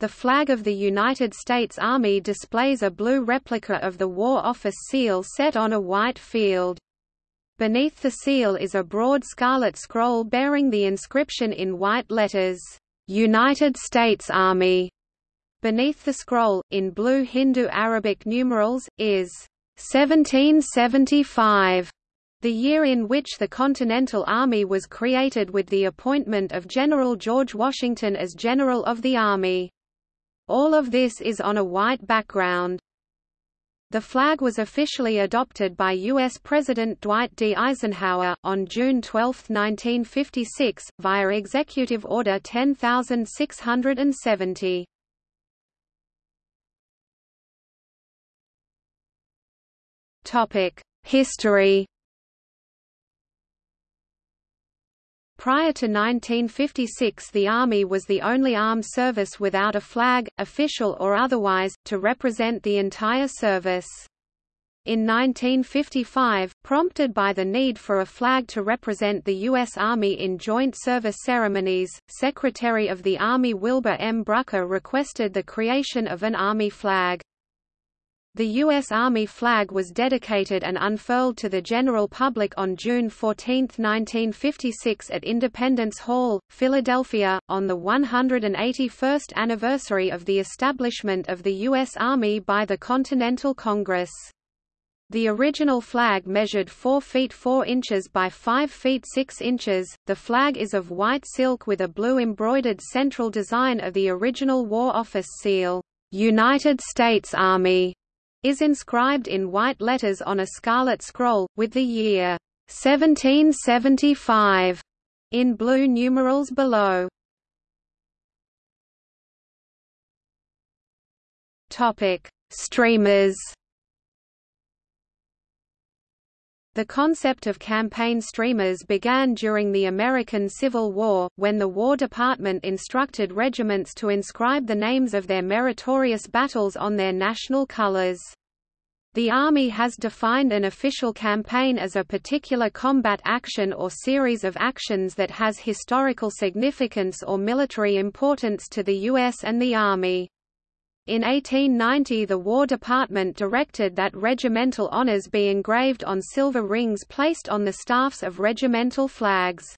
The flag of the United States Army displays a blue replica of the War Office seal set on a white field. Beneath the seal is a broad scarlet scroll bearing the inscription in white letters, "'United States Army'". Beneath the scroll, in blue Hindu-Arabic numerals, is 1775, the year in which the Continental Army was created with the appointment of General George Washington as General of the Army. All of this is on a white background. The flag was officially adopted by U.S. President Dwight D. Eisenhower, on June 12, 1956, via Executive Order 10670. History Prior to 1956 the Army was the only armed service without a flag, official or otherwise, to represent the entire service. In 1955, prompted by the need for a flag to represent the U.S. Army in joint service ceremonies, Secretary of the Army Wilbur M. Brucker requested the creation of an Army flag. The U.S. Army flag was dedicated and unfurled to the general public on June 14, 1956 at Independence Hall, Philadelphia, on the 181st anniversary of the establishment of the U.S. Army by the Continental Congress. The original flag measured 4 feet 4 inches by 5 feet 6 inches. The flag is of white silk with a blue embroidered central design of the original War Office seal, United States Army is inscribed in white letters on a scarlet scroll, with the year 1775 in blue numerals below. Topic: Streamers. The concept of campaign streamers began during the American Civil War, when the War Department instructed regiments to inscribe the names of their meritorious battles on their national colors. The Army has defined an official campaign as a particular combat action or series of actions that has historical significance or military importance to the U.S. and the Army. In 1890 the War Department directed that regimental honors be engraved on silver rings placed on the staffs of regimental flags.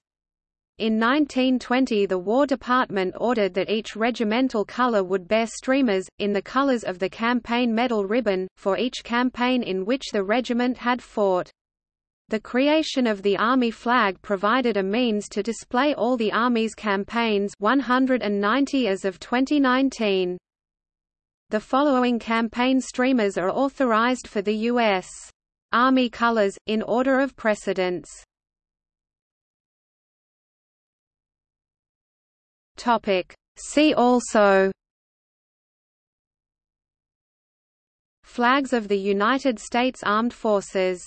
In 1920 the War Department ordered that each regimental color would bear streamers, in the colors of the campaign medal ribbon, for each campaign in which the regiment had fought. The creation of the Army flag provided a means to display all the Army's campaigns 190 as of 2019. The following campaign streamers are authorized for the U.S. Army colors, in order of precedence. See also Flags of the United States Armed Forces